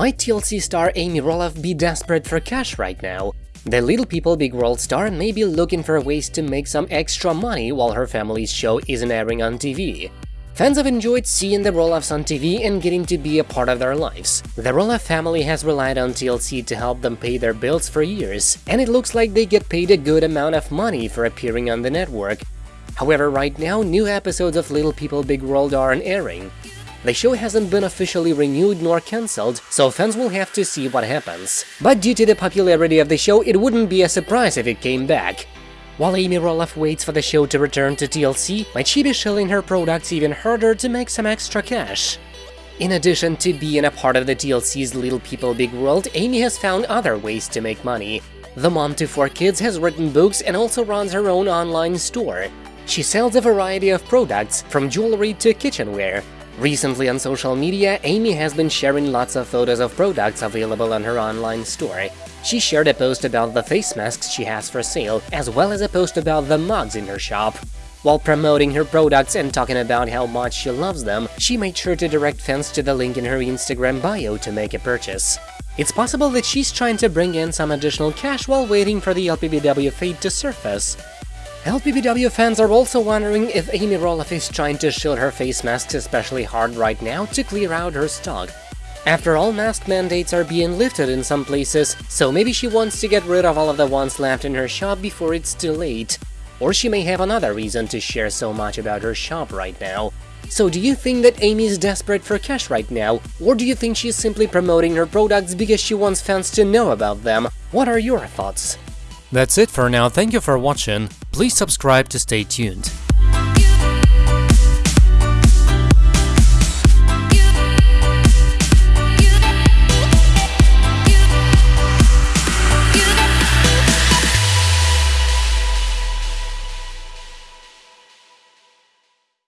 Might TLC star Amy Roloff be desperate for cash right now? The Little People Big World star may be looking for ways to make some extra money while her family's show isn't airing on TV. Fans have enjoyed seeing the Roloffs on TV and getting to be a part of their lives. The Roloff family has relied on TLC to help them pay their bills for years, and it looks like they get paid a good amount of money for appearing on the network. However, right now, new episodes of Little People Big World aren't airing. The show hasn't been officially renewed nor cancelled, so fans will have to see what happens. But due to the popularity of the show, it wouldn't be a surprise if it came back. While Amy Roloff waits for the show to return to TLC, might she be shelling her products even harder to make some extra cash? In addition to being a part of the TLC's Little People Big World, Amy has found other ways to make money. The mom to four kids has written books and also runs her own online store. She sells a variety of products, from jewelry to kitchenware, Recently on social media, Amy has been sharing lots of photos of products available on her online store. She shared a post about the face masks she has for sale, as well as a post about the mugs in her shop. While promoting her products and talking about how much she loves them, she made sure to direct fans to the link in her Instagram bio to make a purchase. It's possible that she's trying to bring in some additional cash while waiting for the LPBW fate to surface. LPBW fans are also wondering if Amy Roloff is trying to shield her face masks especially hard right now to clear out her stock. After all, mask mandates are being lifted in some places, so maybe she wants to get rid of all of the ones left in her shop before it's too late. Or she may have another reason to share so much about her shop right now. So do you think that Amy is desperate for cash right now, or do you think she's simply promoting her products because she wants fans to know about them? What are your thoughts? That's it for now, thank you for watching, please subscribe to stay tuned.